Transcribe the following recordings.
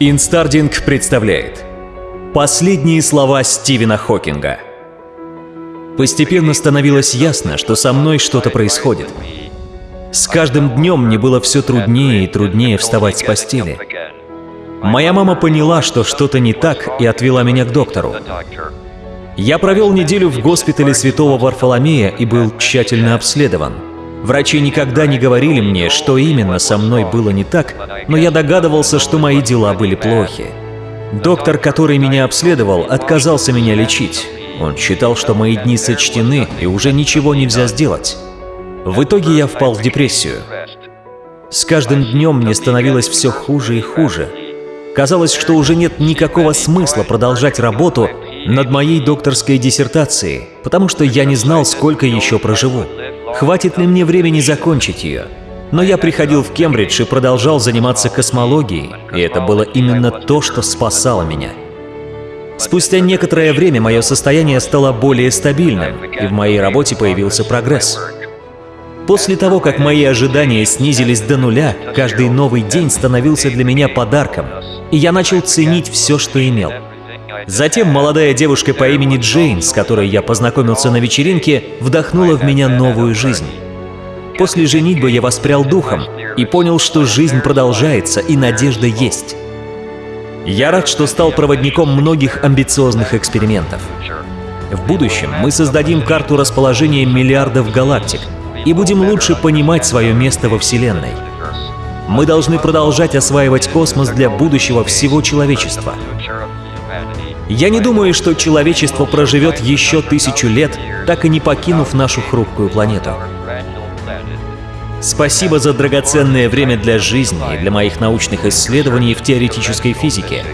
Инстардинг представляет Последние слова Стивена Хокинга Постепенно становилось ясно, что со мной что-то происходит. С каждым днем мне было все труднее и труднее вставать с постели. Моя мама поняла, что что-то не так, и отвела меня к доктору. Я провел неделю в госпитале Святого Варфоломея и был тщательно обследован. Врачи никогда не говорили мне, что именно со мной было не так, но я догадывался, что мои дела были плохи. Доктор, который меня обследовал, отказался меня лечить. Он считал, что мои дни сочтены и уже ничего нельзя сделать. В итоге я впал в депрессию. С каждым днем мне становилось все хуже и хуже. Казалось, что уже нет никакого смысла продолжать работу над моей докторской диссертацией, потому что я не знал, сколько еще проживу. Хватит ли мне времени закончить ее? Но я приходил в Кембридж и продолжал заниматься космологией, и это было именно то, что спасало меня. Спустя некоторое время мое состояние стало более стабильным, и в моей работе появился прогресс. После того, как мои ожидания снизились до нуля, каждый новый день становился для меня подарком, и я начал ценить все, что имел. Затем молодая девушка по имени Джейн, с которой я познакомился на вечеринке, вдохнула в меня новую жизнь. После женитьбы я воспрял духом и понял, что жизнь продолжается и надежда есть. Я рад, что стал проводником многих амбициозных экспериментов. В будущем мы создадим карту расположения миллиардов галактик и будем лучше понимать свое место во Вселенной. Мы должны продолжать осваивать космос для будущего всего человечества. Я не думаю, что человечество проживет еще тысячу лет, так и не покинув нашу хрупкую планету. Спасибо за драгоценное время для жизни и для моих научных исследований в теоретической физике.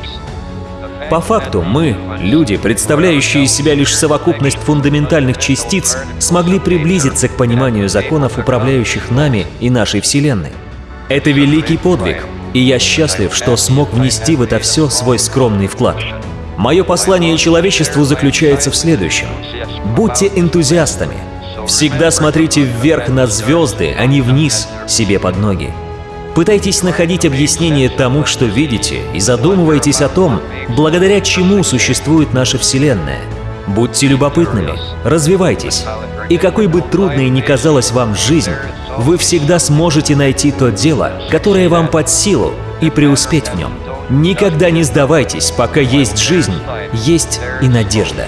По факту мы, люди, представляющие из себя лишь совокупность фундаментальных частиц, смогли приблизиться к пониманию законов, управляющих нами и нашей Вселенной. Это великий подвиг, и я счастлив, что смог внести в это все свой скромный вклад. Мое послание человечеству заключается в следующем. Будьте энтузиастами. Всегда смотрите вверх на звезды, а не вниз себе под ноги. Пытайтесь находить объяснение тому, что видите, и задумывайтесь о том, благодаря чему существует наша Вселенная. Будьте любопытными, развивайтесь. И какой бы трудной ни казалась вам жизнь, вы всегда сможете найти то дело, которое вам под силу, и преуспеть в нем. Никогда не сдавайтесь, пока есть жизнь, есть и надежда.